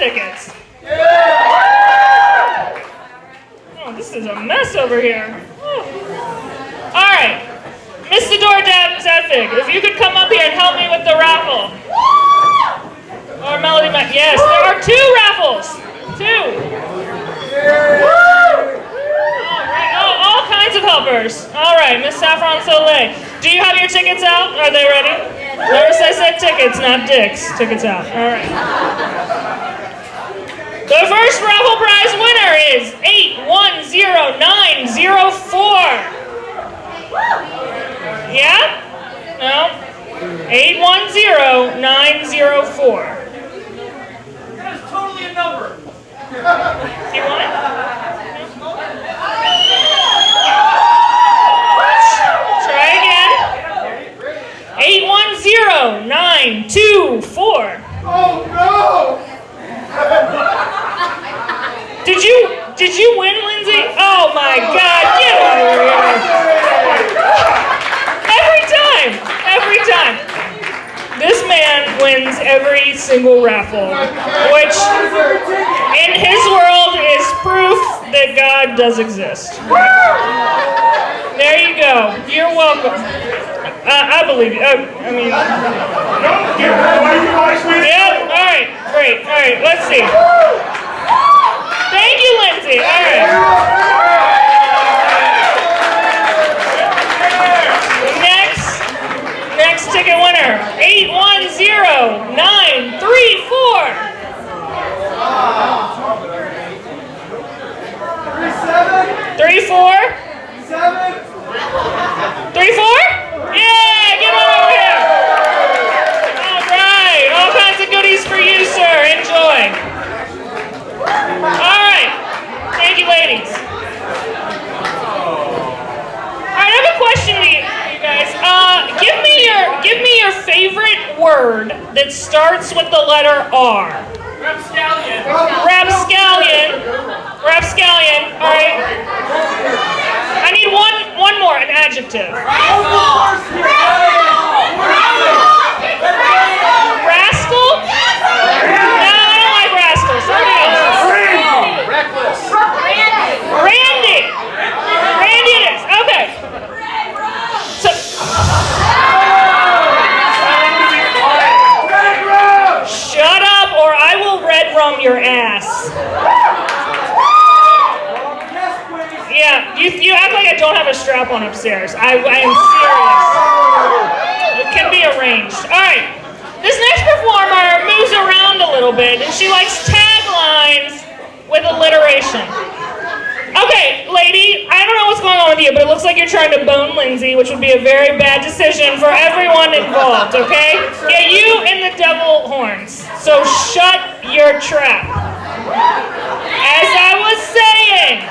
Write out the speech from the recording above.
tickets. Oh, this is a mess over here. Oh. All right, Mr. Dordab Zedvig, if you could come up here and help me with the raffle. Or Melody Mac. Yes, there are two raffles. Two. All right. Oh, all kinds of helpers. All right, Miss Saffron Soleil. Do you have your tickets out? Are they ready? Notice I said tickets, not dicks. Tickets out. All right. The first raffle prize winner is 810904. Yeah? No? 810904. That is totally a number. Do you want it? Try again. 810924. Oh no! Did you did you win, Lindsay? Oh my god, get over here. Every time. Every time. This man wins every single raffle, which in his world is proof that God does exist. There you go. You're welcome. Uh, I believe you. Uh, I mean, Yep. All right. Great. All right. Let's see. Thank you, Lindsay. All right. Next. Next ticket winner. Eight one zero nine three four. Three four. Three four. Yeah. Get on over here. All right. All kinds of goodies for you, sir. Enjoy. All right. Thank you, ladies. All right, I have a question to you, you guys. Uh, give me your give me your favorite word that starts with the letter R. Rapscallion. Rapscallion. Rapscallion. All right. I need one one more, an adjective. Rascal? No, I don't like rascal. Somebody else. Reckless. Randy. Randy it is. Okay. So, shut up or I will red rum your ass. Yeah, you, you act like I don't have a strap on upstairs. I, I am serious. It can be arranged. All right. This next performer moves around a little bit and she likes taglines with alliteration. Okay, lady, I don't know what's going on with you, but it looks like you're trying to bone Lindsay, which would be a very bad decision for everyone involved, okay? Yeah, you and the devil horns. So shut your trap. As I was saying,